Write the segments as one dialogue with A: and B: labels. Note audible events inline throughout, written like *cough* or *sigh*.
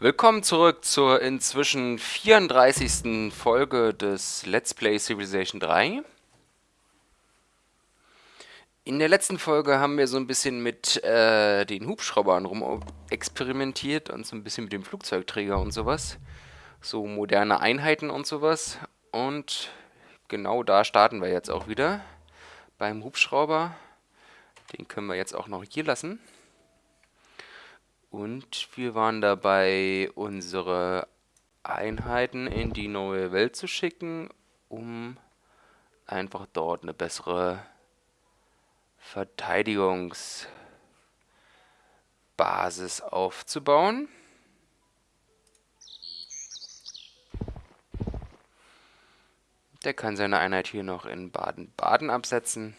A: Willkommen zurück zur inzwischen 34. Folge des Let's Play Civilization 3. In der letzten Folge haben wir so ein bisschen mit äh, den Hubschraubern rum experimentiert und so ein bisschen mit dem Flugzeugträger und sowas. So moderne Einheiten und sowas. Und genau da starten wir jetzt auch wieder. Beim Hubschrauber. Den können wir jetzt auch noch hier lassen. Und wir waren dabei, unsere Einheiten in die neue Welt zu schicken, um einfach dort eine bessere Verteidigungsbasis aufzubauen. Der kann seine Einheit hier noch in Baden-Baden absetzen.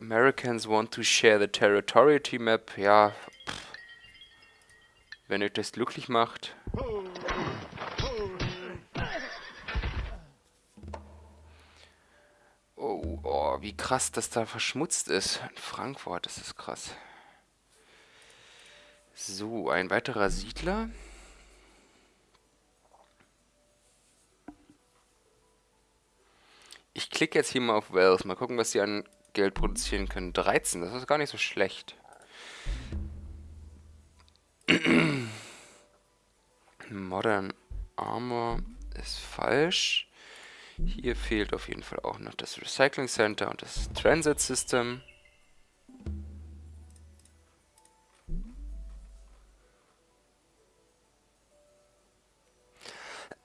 A: Americans want to share the territoriality map. Ja, pff. wenn euch das glücklich macht. Oh, oh, wie krass das da verschmutzt ist. In Frankfurt, das ist krass. So, ein weiterer Siedler. Ich klicke jetzt hier mal auf Wells. Mal gucken, was sie an Geld produzieren können. 13, das ist gar nicht so schlecht. *clears throat* Modern Armor ist falsch. Hier fehlt auf jeden Fall auch noch das Recycling Center und das Transit System.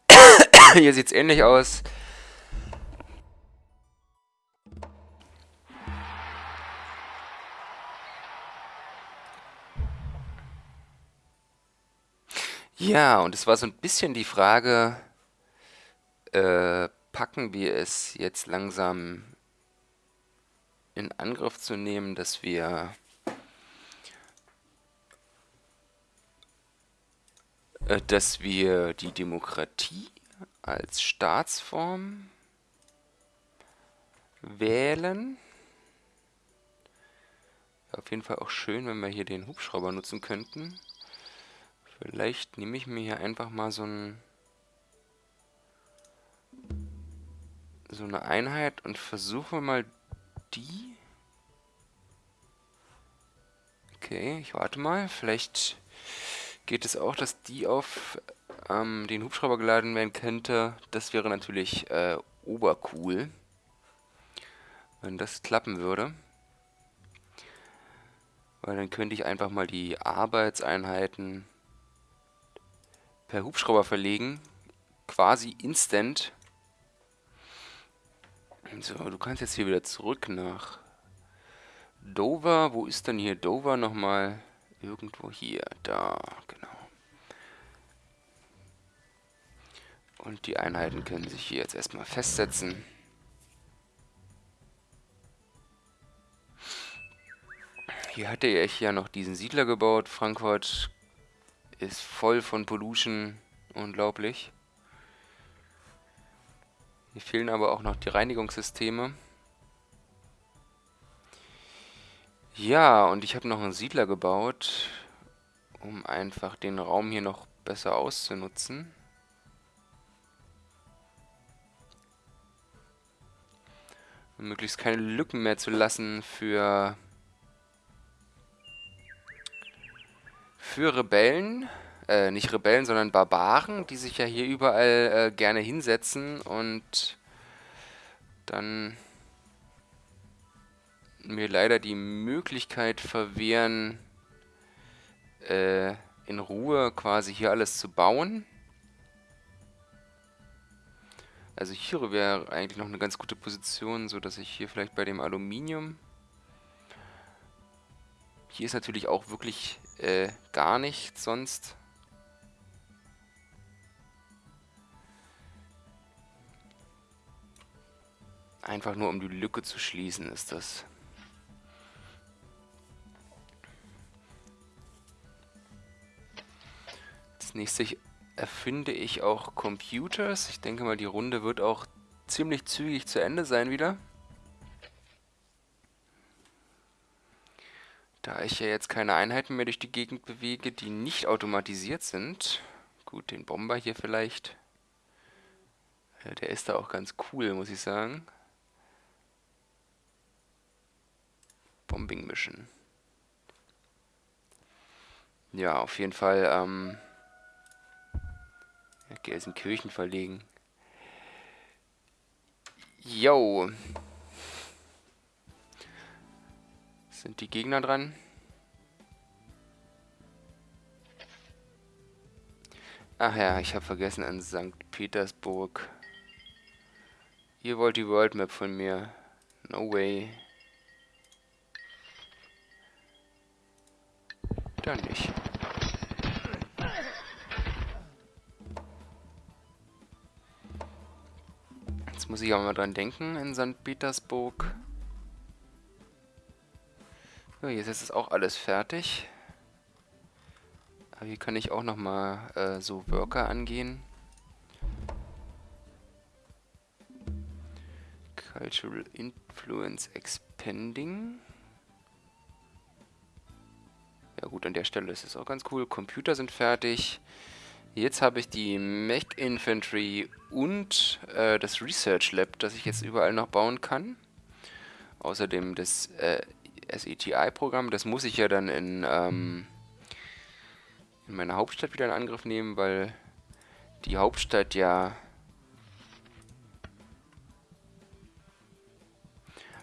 A: *clears throat* Hier sieht es ähnlich aus. Ja, und es war so ein bisschen die Frage, äh, packen wir es jetzt langsam in Angriff zu nehmen, dass wir äh, dass wir die Demokratie als Staatsform wählen. Auf jeden Fall auch schön, wenn wir hier den Hubschrauber nutzen könnten. Vielleicht nehme ich mir hier einfach mal so ein so eine Einheit und versuche mal die. Okay, ich warte mal. Vielleicht geht es auch, dass die auf ähm, den Hubschrauber geladen werden könnte. Das wäre natürlich äh, obercool, wenn das klappen würde. Weil dann könnte ich einfach mal die Arbeitseinheiten per Hubschrauber verlegen. Quasi instant. So, du kannst jetzt hier wieder zurück nach Dover. Wo ist denn hier Dover nochmal? Irgendwo hier. Da, genau. Und die Einheiten können sich hier jetzt erstmal festsetzen. Hier hatte ich ja noch diesen Siedler gebaut. Frankfurt ist voll von Pollution. Unglaublich. Hier fehlen aber auch noch die Reinigungssysteme. Ja, und ich habe noch einen Siedler gebaut, um einfach den Raum hier noch besser auszunutzen. Um möglichst keine Lücken mehr zu lassen für für Rebellen, äh, nicht Rebellen, sondern Barbaren, die sich ja hier überall äh, gerne hinsetzen und dann mir leider die Möglichkeit verwehren, äh, in Ruhe quasi hier alles zu bauen. Also hier wäre eigentlich noch eine ganz gute Position, so dass ich hier vielleicht bei dem Aluminium... Hier ist natürlich auch wirklich äh, gar nichts sonst. Einfach nur um die Lücke zu schließen ist das. Als nächstes erfinde ich auch Computers. Ich denke mal, die Runde wird auch ziemlich zügig zu Ende sein wieder. Da ich ja jetzt keine Einheiten mehr durch die Gegend bewege, die nicht automatisiert sind. Gut, den Bomber hier vielleicht. Der ist da auch ganz cool, muss ich sagen. Bombing Mission. Ja, auf jeden Fall, ähm, Gelsenkirchen verlegen. Yo. Sind die Gegner dran? Ach ja, ich habe vergessen an St. Petersburg. Ihr wollt die World Map von mir. No way. Dann nicht. Jetzt muss ich auch mal dran denken in St. Petersburg. So, jetzt ist es auch alles fertig. Aber hier kann ich auch nochmal äh, so Worker angehen. Cultural Influence Expanding. Ja gut, an der Stelle ist es auch ganz cool. Computer sind fertig. Jetzt habe ich die Mech Infantry und äh, das Research Lab, das ich jetzt überall noch bauen kann. Außerdem das äh, SETI-Programm, das muss ich ja dann in, ähm, in meiner Hauptstadt wieder in Angriff nehmen, weil die Hauptstadt ja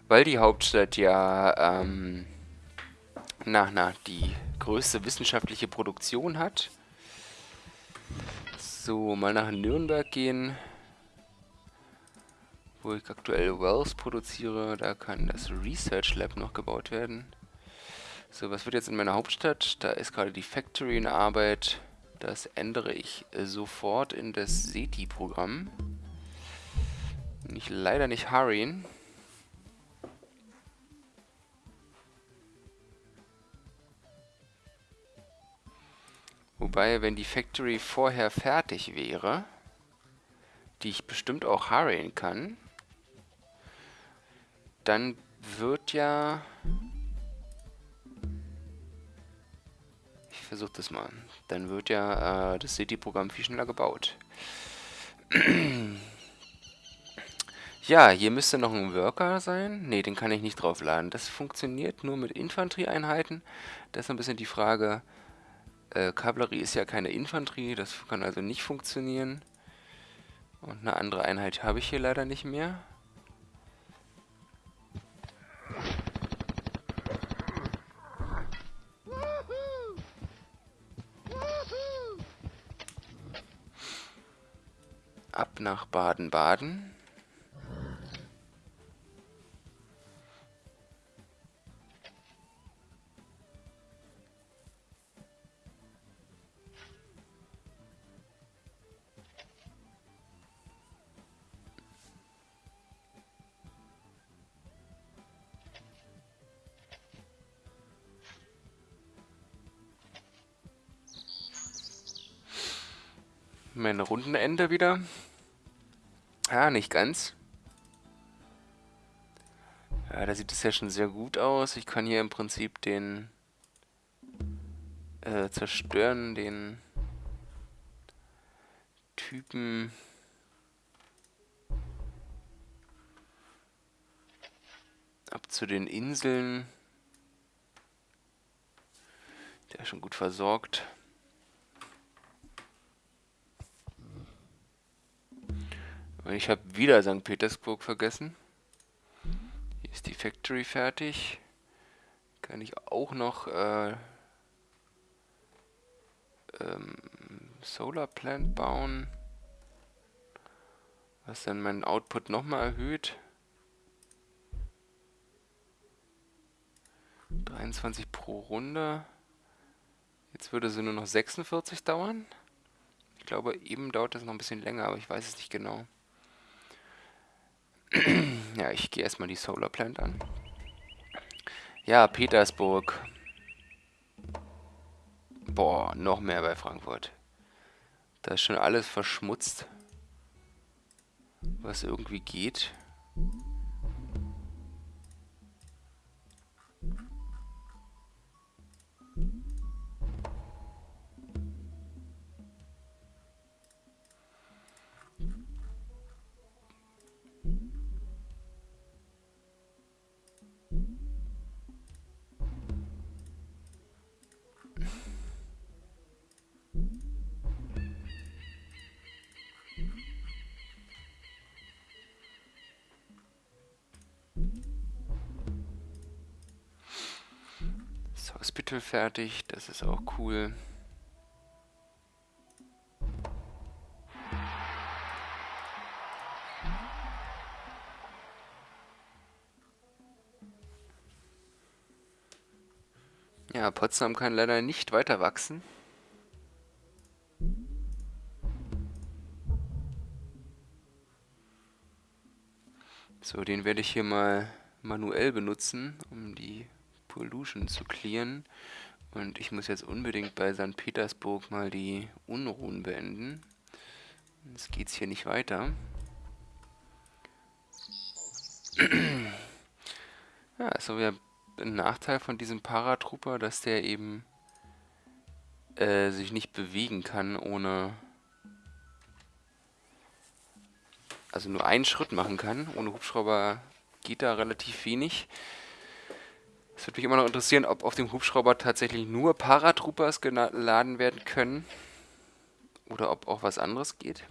A: weil die Hauptstadt ja ähm, na, na, die größte wissenschaftliche Produktion hat. So, mal nach Nürnberg gehen, wo ich aktuell Wells produziere. Da kann das Research Lab noch gebaut werden. So, was wird jetzt in meiner Hauptstadt? Da ist gerade die Factory in Arbeit. Das ändere ich sofort in das SETI-Programm. Nicht, leider nicht hurryen. Wobei, wenn die Factory vorher fertig wäre, die ich bestimmt auch hurryen kann, dann wird ja... Ich versuche das mal. Dann wird ja äh, das City-Programm viel schneller gebaut. *clears throat* ja, hier müsste noch ein Worker sein. Ne, den kann ich nicht draufladen. Das funktioniert nur mit Infanterieeinheiten. Das ist ein bisschen die Frage... Äh, Kavallerie ist ja keine Infanterie, das kann also nicht funktionieren. Und eine andere Einheit habe ich hier leider nicht mehr. Ab nach Baden-Baden. Rundenende wieder. Ja, nicht ganz. Ja, da sieht es ja schon sehr gut aus. Ich kann hier im Prinzip den äh, zerstören, den Typen ab zu den Inseln. Der ist schon gut versorgt. Und ich habe wieder St. Petersburg vergessen. Hier ist die Factory fertig. Kann ich auch noch äh, ähm, Solar Plant bauen. Was dann meinen Output nochmal erhöht. 23 pro Runde. Jetzt würde sie nur noch 46 dauern. Ich glaube, eben dauert das noch ein bisschen länger, aber ich weiß es nicht genau. *clears throat* ja, ich gehe erstmal die Solar Plant an. Ja, Petersburg. Boah, noch mehr bei Frankfurt. Da ist schon alles verschmutzt. Was irgendwie geht. Hospital fertig, das ist auch cool. Ja, Potsdam kann leider nicht weiter wachsen. So, den werde ich hier mal manuell benutzen, um die Pollution zu clearen. Und ich muss jetzt unbedingt bei St. Petersburg mal die Unruhen beenden. Jetzt geht's hier nicht weiter. *clears throat* ja, also wir ein Nachteil von diesem Paratrooper, dass der eben äh, sich nicht bewegen kann, ohne... Also nur einen Schritt machen kann. Ohne Hubschrauber geht da relativ wenig. Es würde mich immer noch interessieren, ob auf dem Hubschrauber tatsächlich nur Paratroopers geladen werden können. Oder ob auch was anderes geht.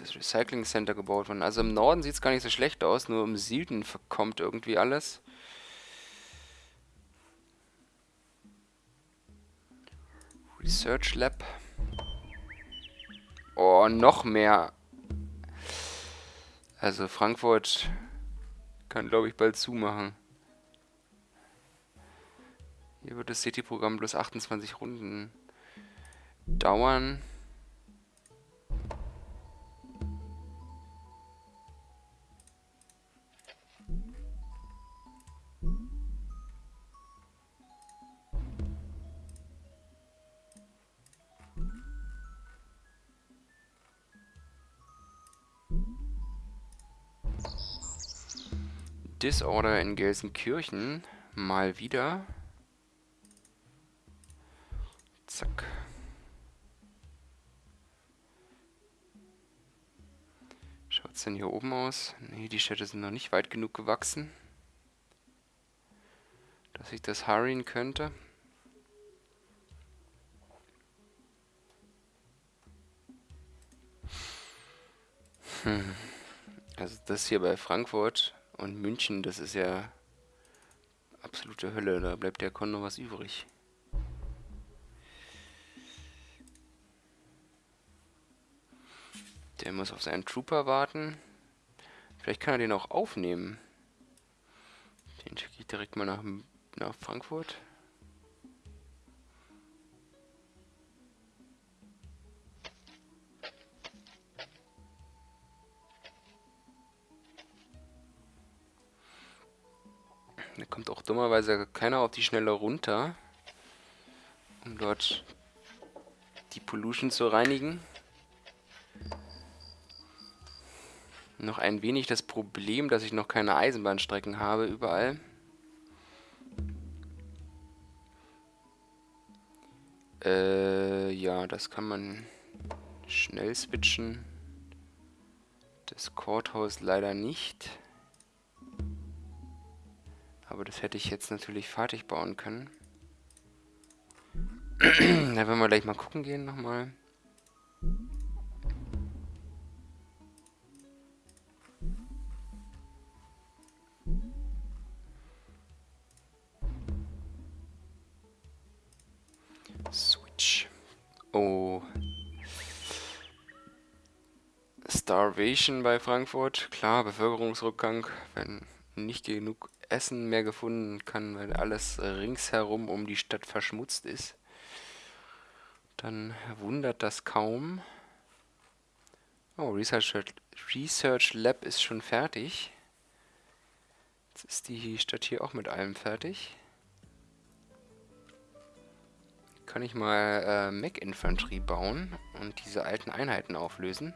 A: Das Recycling Center gebaut worden. Also im Norden sieht es gar nicht so schlecht aus, nur im Süden kommt irgendwie alles. Research Lab. Oh, noch mehr. Also Frankfurt kann, glaube ich, bald zumachen. Hier wird das City-Programm bloß 28 Runden dauern. Disorder in Gelsenkirchen. Mal wieder. Zack. Schaut es denn hier oben aus? Ne, die Städte sind noch nicht weit genug gewachsen, dass ich das hurryen könnte. Hm. Also das hier bei Frankfurt und München, das ist ja absolute Hölle, da bleibt der Kon noch was übrig. Der muss auf seinen Trooper warten. Vielleicht kann er den auch aufnehmen. Den schicke ich direkt mal nach, nach Frankfurt. Kommt auch dummerweise keiner auf die Schnelle runter, um dort die Pollution zu reinigen. Noch ein wenig das Problem, dass ich noch keine Eisenbahnstrecken habe überall. Äh, ja, das kann man schnell switchen. Das Courthouse leider nicht. Aber das hätte ich jetzt natürlich fertig bauen können. *clears throat* da werden wir gleich mal gucken gehen nochmal. Switch. Oh. Starvation bei Frankfurt. Klar, Bevölkerungsrückgang, wenn nicht genug Essen mehr gefunden kann, weil alles ringsherum um die Stadt verschmutzt ist, dann wundert das kaum. Oh, Research, Research Lab ist schon fertig. Jetzt ist die Stadt hier auch mit allem fertig. Kann ich mal äh, Mech Infantry bauen und diese alten Einheiten auflösen.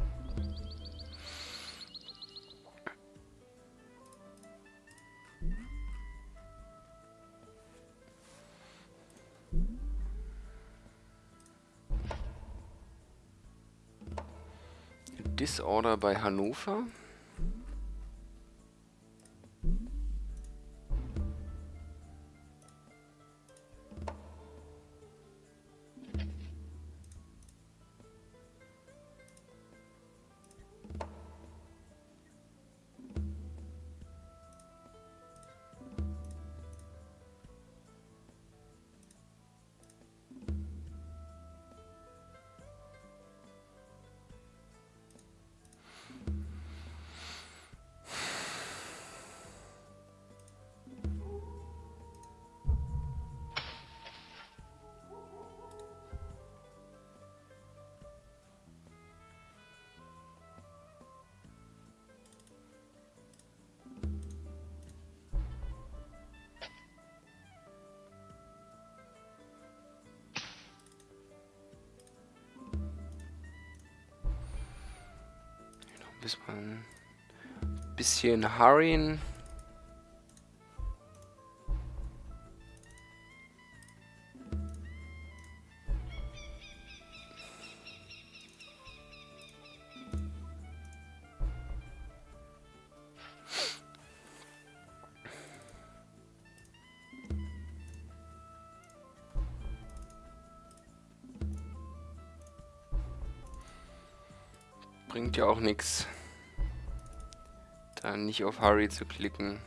A: Disorder bei Hannover. Bis man ein bisschen hurryen. Bringt ja auch nichts, da nicht auf Hurry zu klicken.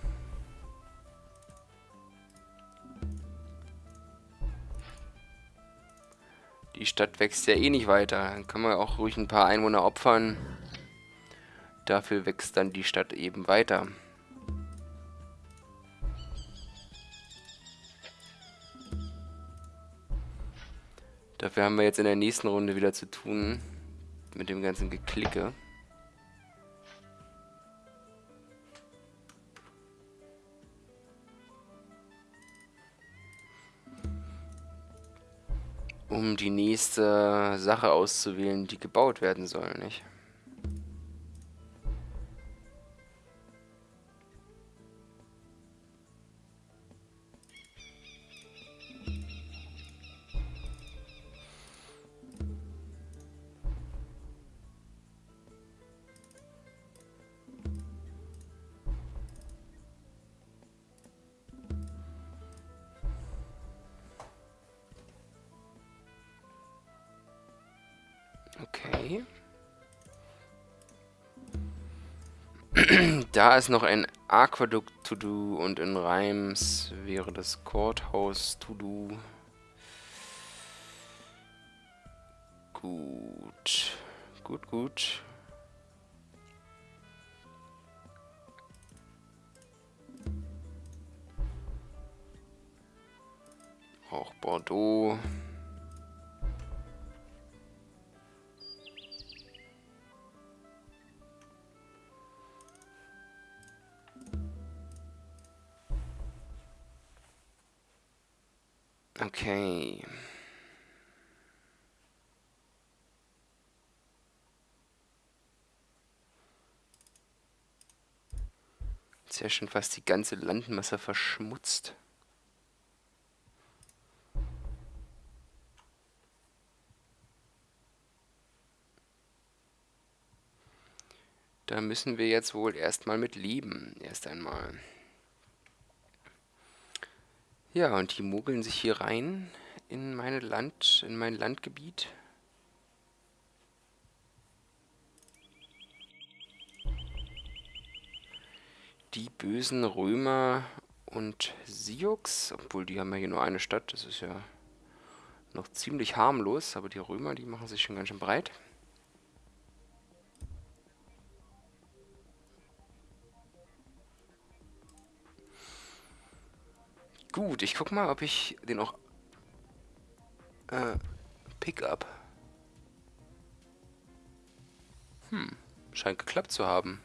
A: Die Stadt wächst ja eh nicht weiter. Dann kann man auch ruhig ein paar Einwohner opfern. Dafür wächst dann die Stadt eben weiter. Dafür haben wir jetzt in der nächsten Runde wieder zu tun mit dem ganzen Geklicke. Um die nächste Sache auszuwählen, die gebaut werden soll, nicht? Da ist noch ein Aquaduct to do und in Reims wäre das Courthouse to do. Gut. Gut, gut. Auch Bordeaux. Okay. Jetzt ja schon fast die ganze Landmasse verschmutzt. Da müssen wir jetzt wohl erstmal mit leben, erst einmal. Ja, und die mogeln sich hier rein in meine Land, in mein Landgebiet. Die bösen Römer und Sioux, obwohl die haben ja hier nur eine Stadt, das ist ja noch ziemlich harmlos, aber die Römer, die machen sich schon ganz schön breit. Gut, ich guck mal, ob ich den auch... Äh, Pickup. Hm, scheint geklappt zu haben.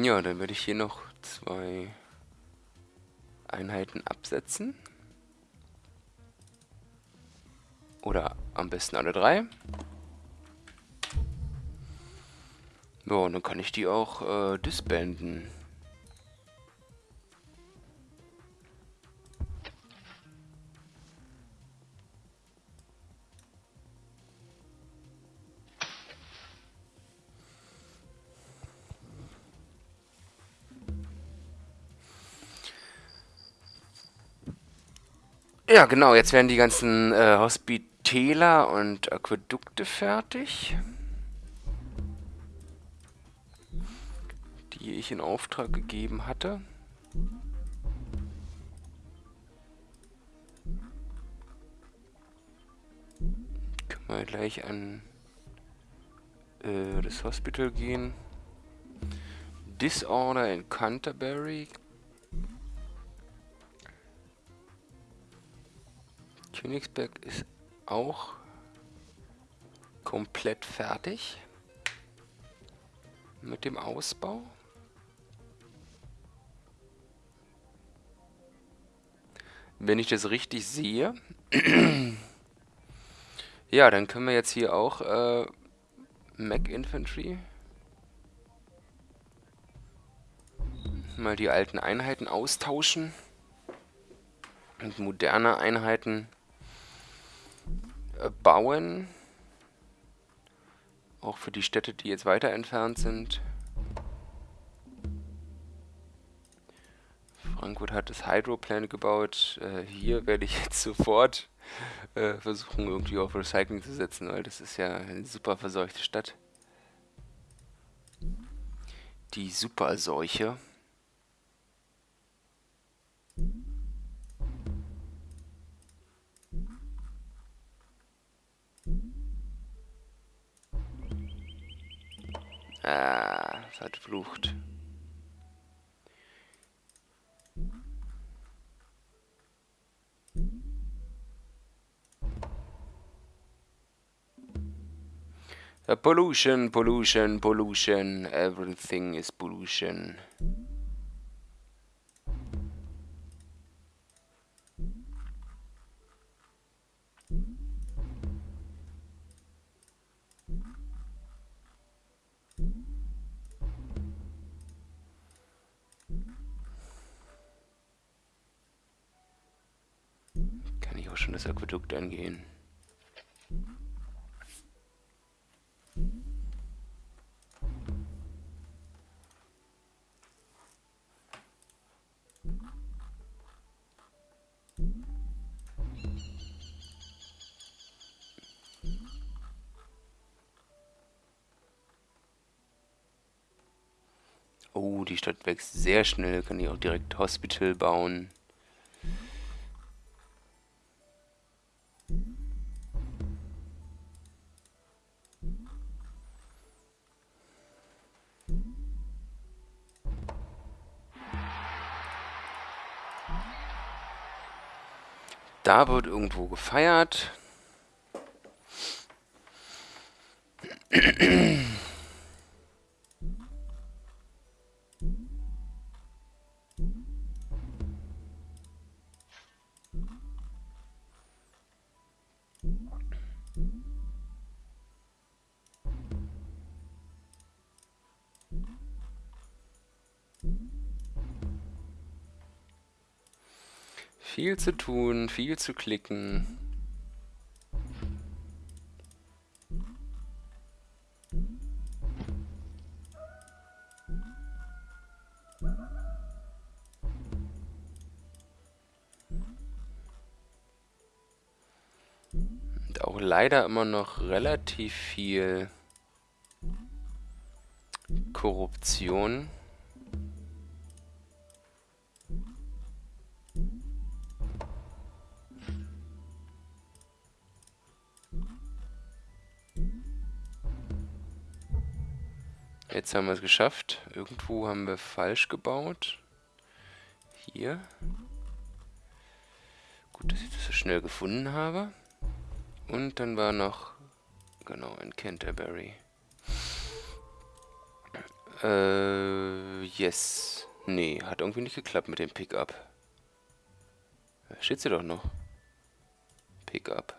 A: Ja, dann werde ich hier noch zwei Einheiten absetzen. Oder am besten alle drei. Ja, und dann kann ich die auch äh, disbanden. Ja, genau, jetzt werden die ganzen äh, Hospitäler und Aquädukte fertig. Die ich in Auftrag gegeben hatte. Können wir gleich an äh, das Hospital gehen. Disorder in Canterbury Königsberg ist auch komplett fertig mit dem Ausbau. Wenn ich das richtig sehe, *clears throat* ja, dann können wir jetzt hier auch äh, Mac Infantry mal die alten Einheiten austauschen und moderne Einheiten bauen. Auch für die Städte, die jetzt weiter entfernt sind. Frankfurt hat das Hydroplan gebaut. Äh, hier werde ich *laughs* jetzt sofort äh, versuchen, irgendwie auf Recycling zu setzen, weil das ist ja eine super verseuchte Stadt. Die Superseuche. Ah, pollution, pollution, pollution, everything is pollution. Schon das Aquädukt angehen. Oh, die Stadt wächst sehr schnell. Kann ich auch direkt Hospital bauen. Da wird irgendwo gefeiert. Viel zu tun, viel zu klicken. Und auch leider immer noch relativ viel Korruption. Jetzt haben wir es geschafft. Irgendwo haben wir falsch gebaut. Hier. Gut, dass ich das so schnell gefunden habe. Und dann war noch, genau, in Canterbury. Äh, Yes. Nee, hat irgendwie nicht geklappt mit dem Pickup. Steht sie doch noch. Pickup.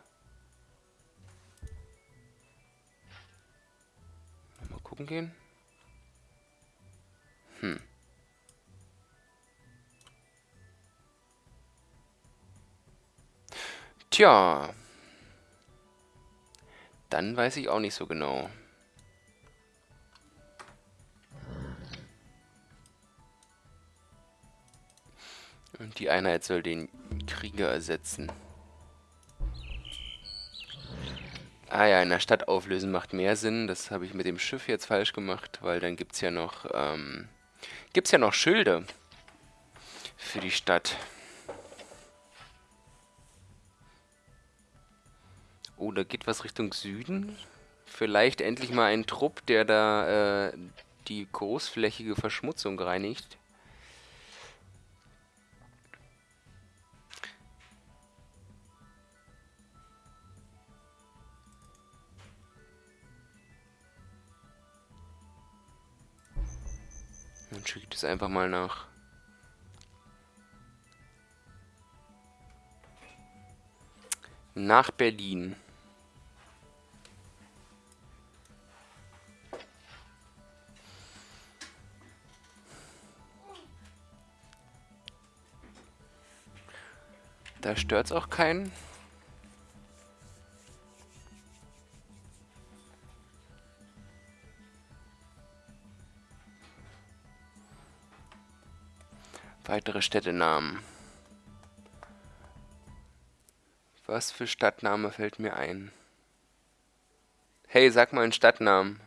A: Mal gucken gehen. Hm. Tja. Dann weiß ich auch nicht so genau. Und die Einheit soll den Krieger ersetzen. Ah ja, in der Stadt auflösen macht mehr Sinn. Das habe ich mit dem Schiff jetzt falsch gemacht, weil dann gibt es ja noch, ähm, gibt's ja noch Schilde für die Stadt. Oh, da geht was Richtung Süden. Vielleicht endlich mal ein Trupp, der da äh, die großflächige Verschmutzung reinigt. Schicke ich das einfach mal nach. Nach Berlin. Da stört es auch keinen. Weitere Städtenamen. Was für Stadtname fällt mir ein? Hey, sag mal einen Stadtnamen.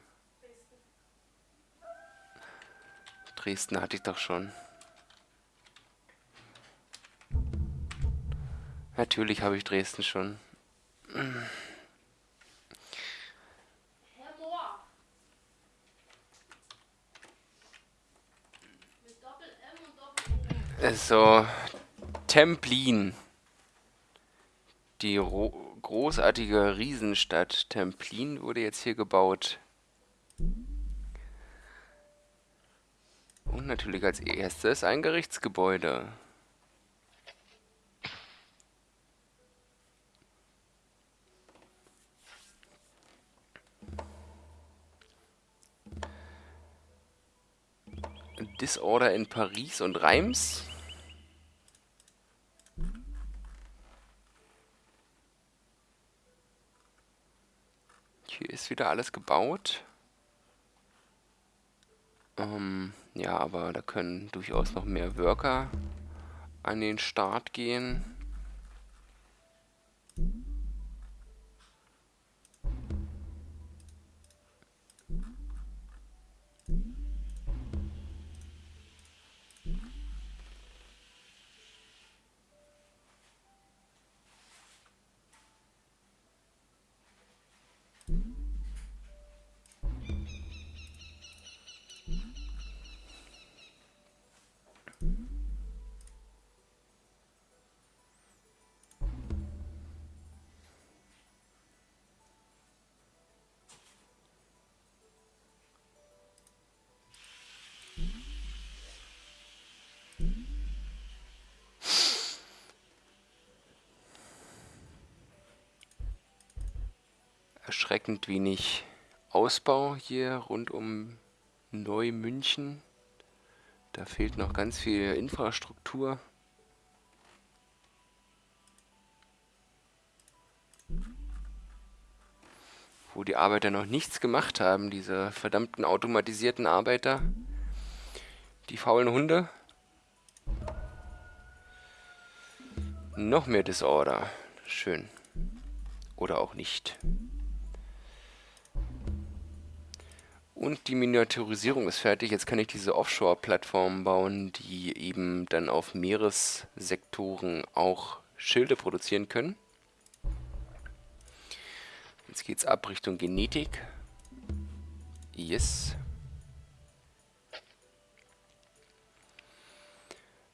A: Dresden hatte ich doch schon. Natürlich habe ich Dresden schon. So, Templin. Die großartige Riesenstadt Templin wurde jetzt hier gebaut. Und natürlich als erstes ein Gerichtsgebäude. Disorder in Paris und Reims. Wieder alles gebaut. Ähm, ja, aber da können durchaus noch mehr Worker an den Start gehen. Erschreckend wenig Ausbau hier rund um Neumünchen. Da fehlt noch ganz viel Infrastruktur. Wo die Arbeiter noch nichts gemacht haben, diese verdammten automatisierten Arbeiter. Die faulen Hunde. Noch mehr Disorder. Schön. Oder auch nicht. Und die Miniaturisierung ist fertig. Jetzt kann ich diese Offshore-Plattformen bauen, die eben dann auf Meeressektoren auch Schilde produzieren können. Jetzt geht es ab Richtung Genetik. Yes.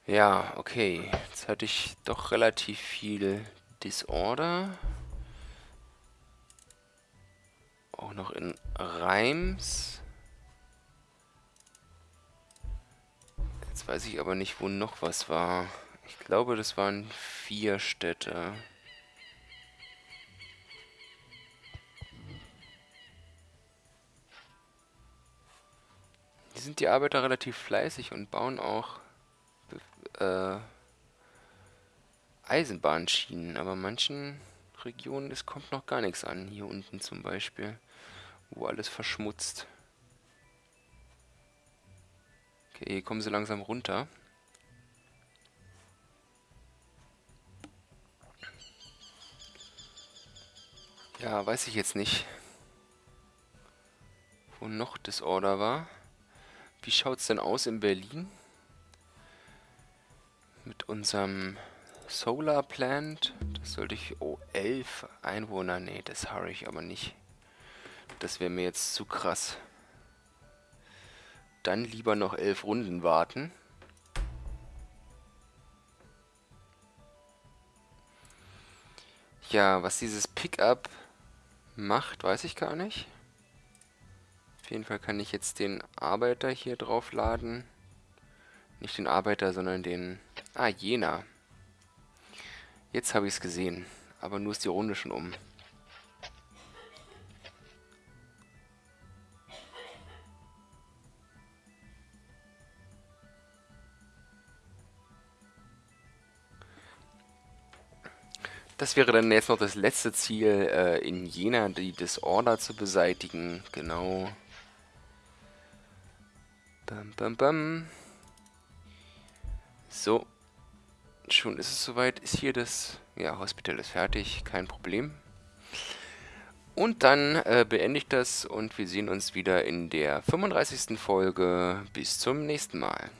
A: Ja, okay. Jetzt hatte ich doch relativ viel Disorder. Auch noch in Reims. Weiß ich aber nicht, wo noch was war. Ich glaube, das waren vier Städte. Hier sind die Arbeiter relativ fleißig und bauen auch äh, Eisenbahnschienen, aber manchen Regionen, es kommt noch gar nichts an. Hier unten zum Beispiel, wo alles verschmutzt. Okay, kommen sie langsam runter. Ja, weiß ich jetzt nicht, wo noch Disorder war. Wie schaut es denn aus in Berlin? Mit unserem Solar Plant. Das sollte ich... Oh, 11 Einwohner. Nee, das habe ich aber nicht. Das wäre mir jetzt zu krass. Dann lieber noch 11 Runden warten. Ja, was dieses Pickup macht, weiß ich gar nicht. Auf jeden Fall kann ich jetzt den Arbeiter hier draufladen. Nicht den Arbeiter, sondern den... Ah, Jena. Jetzt habe ich es gesehen. Aber nur ist die Runde schon um. Das wäre dann jetzt noch das letzte Ziel, äh, in Jena die Disorder zu beseitigen. Genau. Bam, bam, bam. So. Schon ist es soweit. Ist hier das... Ja, Hospital ist fertig. Kein Problem. Und dann äh, beende ich das und wir sehen uns wieder in der 35. Folge. Bis zum nächsten Mal.